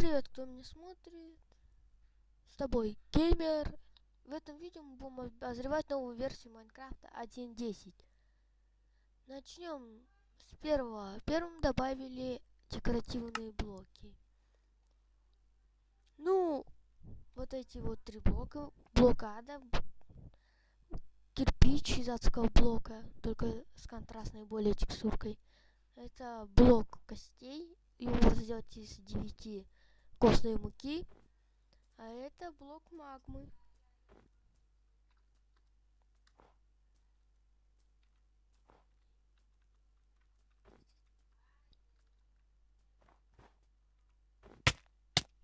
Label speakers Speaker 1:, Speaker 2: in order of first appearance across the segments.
Speaker 1: привет, кто меня смотрит. С тобой геймер. В этом видео мы будем обозревать новую версию Майнкрафта 1.10. Начнем с первого. Первым добавили декоративные блоки. Ну, вот эти вот три блока. Блокада. Кирпич из адского блока, только с контрастной более текстуркой. Это блок костей. Его можно сделать из 9 костной муки. А это блок магмы.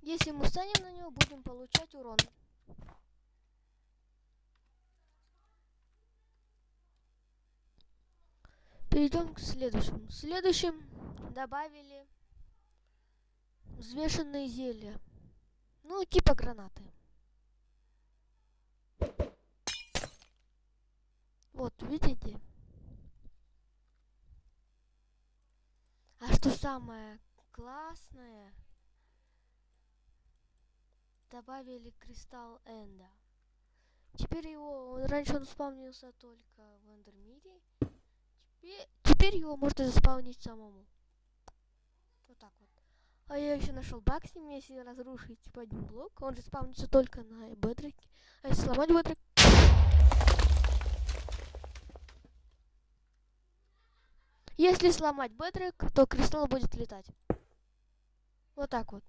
Speaker 1: Если мы станем на него, будем получать урон. Перейдем к следующему. Следующим добавили взвешенные зелья. Ну, типа гранаты. Вот, видите? А что самое классное, добавили кристалл Энда. Теперь его, раньше он спавнился только в Эндермире, теперь, теперь его можно заспавнить самому. Вот так вот. А я еще нашел баг с ним, если разрушить типа один блок, он же спавнится только на бедроке. А если сломать бедрок... Если сломать бедрок, то кристалл будет летать. Вот так вот.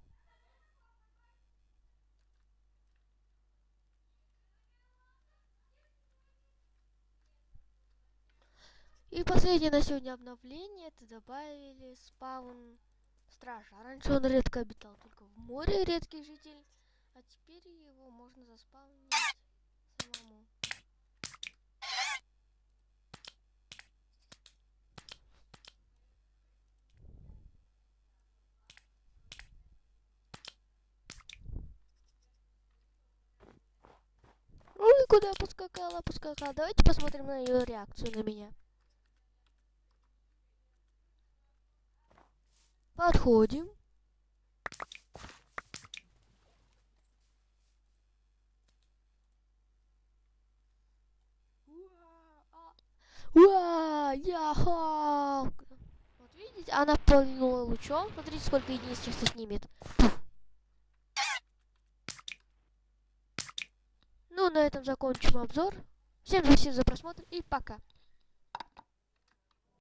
Speaker 1: И последнее на сегодня обновление, это добавили спаун стража. А раньше он редко обитал только в море, редкий житель. А теперь его можно заспавнить самому. Ой, куда поскакала, поскакала. Давайте посмотрим на ее реакцию на меня. Подходим. Уа, я Халк. Вот видите, она полнула лучом. Смотрите, сколько единиц сейчас снимет. Ну, на этом закончим обзор. Всем спасибо за просмотр и пока.